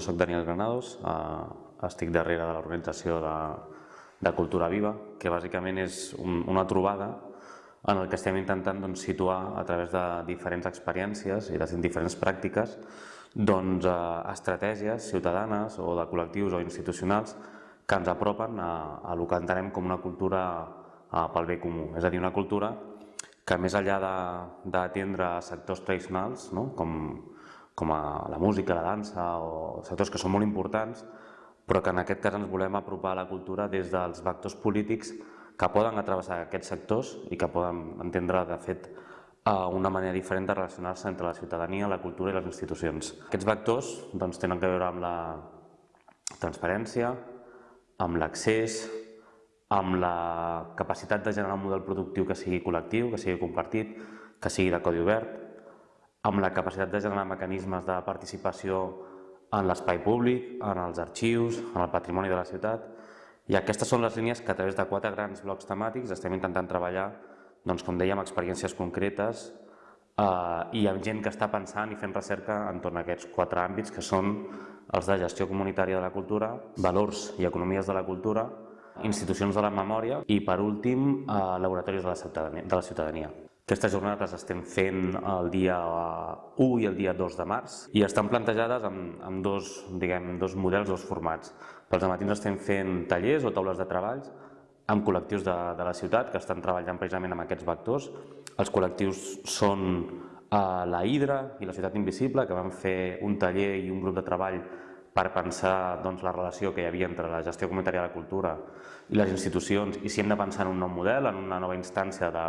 sóc Daniel Granados, eh, estic darrere de l'organització de, de Cultura Viva, que bàsicament és un, una trobada en el que estem intentant doncs, situar a través de diferents experiències i de diferents pràctiques doncs, eh, estratègies ciutadanes o de col·lectius o institucionals que ens apropen a, a el que entenem com una cultura eh, pel bé comú, és a dir, una cultura que més enllà d'atendre sectors tradicionals, no? com, com a la música, la dansa o sectors que són molt importants, però que en aquest cas ens volem apropar a la cultura des dels vectors polítics que poden atravessar aquests sectors i que poden entendre, de fet, una manera diferent de relacionar-se entre la ciutadania, la cultura i les institucions. Aquests vectors doncs, tenen a veure amb la transparència, amb l'accés, amb la capacitat de generar un model productiu que sigui col·lectiu, que sigui compartit, que sigui de codi obert, amb la capacitat de generar mecanismes de participació en l'espai públic, en els arxius, en el patrimoni de la ciutat, i aquestes són les línies que a través de quatre grans blocs temàtics estem intentant treballar, doncs, com dèiem, experiències concretes eh, i amb gent que està pensant i fent recerca entorn a aquests quatre àmbits que són els de gestió comunitària de la cultura, valors i economies de la cultura, institucions de la memòria i, per últim, eh, laboratoris de la ciutadania. De la ciutadania. Aquestes jornades les estem fent el dia 1 i el dia 2 de març i estan plantejades amb, amb dos, diguem, dos models, dos formats. Pels matins estem fent tallers o taules de treballs amb col·lectius de, de la ciutat que estan treballant precisament amb aquests vectors. Els col·lectius són eh, la Hidra i la Ciutat Invisible, que van fer un taller i un grup de treball per pensar doncs, la relació que hi havia entre la gestió comunitària de la cultura i les institucions i si hem de pensar en un nou model, en una nova instància de,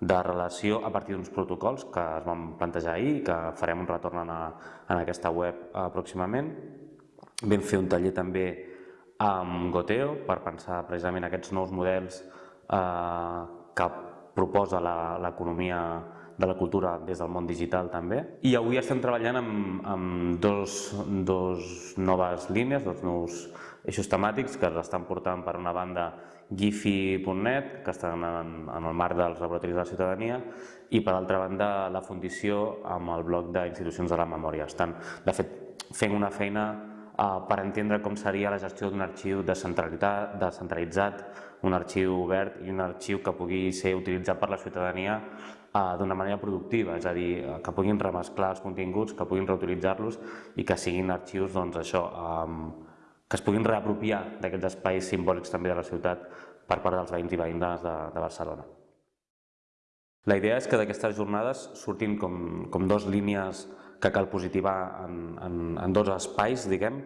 de relació a partir d'uns protocols que es van plantejar ahir i que farem un retorn en, a, en aquesta web pròximament. Vam fer un taller també amb Goteo per pensar precisament aquests nous models eh, que proposa l'economia de la cultura des del món digital també. I avui estem treballant amb, amb dos, dos noves línies, dos nous eixos temàtics que es estan portant per una banda gifi.net, que estan en, en el marc dels laboratoris de la ciutadania, i per altra banda la Fundició amb el bloc d'institucions de la memòria. Estan, de fet, fent una feina eh, per entendre com seria la gestió d'un arxiu descentralitzat, descentralitzat, un arxiu obert i un arxiu que pugui ser utilitzat per la ciutadania eh, d'una manera productiva, és a dir, eh, que puguin remesclar els continguts, que puguin reutilitzar-los i que siguin arxius, doncs això, eh, que es puguin reapropiar d'aquests espais simbòlics també de la ciutat per part dels veïns i veïnes de, de Barcelona. La idea és que d'aquestes jornades surtin com, com dos línies que cal positivar en, en, en dos espais, diguem,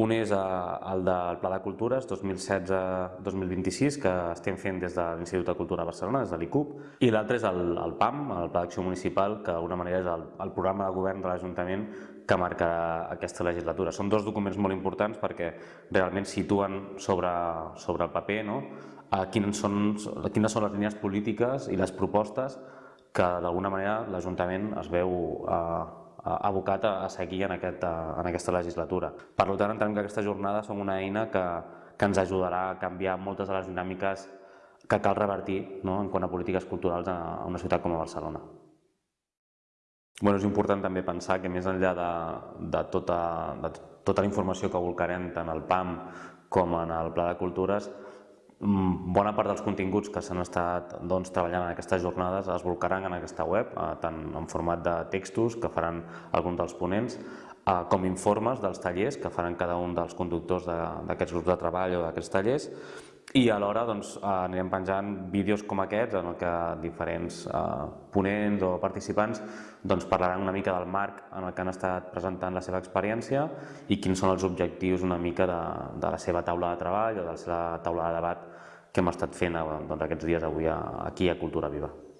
un és el del Pla de Cultures 2016-2026, que estem fent des de l'Institut de Cultura de Barcelona, des de l'ICUP, i l'altre és el, el PAM, el Pla d'Acció Municipal, que d'alguna manera és el, el programa de govern de l'Ajuntament que marca aquesta legislatura. Són dos documents molt importants perquè realment situen sobre, sobre el paper no? a quines, són, quines són les línies polítiques i les propostes que d'alguna manera l'Ajuntament es veu eh, abocat a, seguir en, aquest, en aquesta legislatura. Per tant, entenem que aquestes jornades són una eina que, que ens ajudarà a canviar moltes de les dinàmiques que cal revertir no? en quant a polítiques culturals a una ciutat com a Barcelona. Bueno, és important també pensar que més enllà de, de, tota, de tota la informació que volcarem tant al PAM com en el Pla de Cultures, bona part dels continguts que s'han estat doncs, treballant en aquestes jornades es volcaran en aquesta web, eh, tant en format de textos que faran alguns dels ponents, eh, com informes dels tallers que faran cada un dels conductors d'aquests grups de treball o d'aquests tallers, i alhora doncs, eh, anirem penjant vídeos com aquests en què diferents eh, ponents o participants doncs, parlaran una mica del marc en el que han estat presentant la seva experiència i quins són els objectius una mica de, de la seva taula de treball o de la seva taula de debat que hem estat fent doncs, aquests dies avui aquí a Cultura Viva.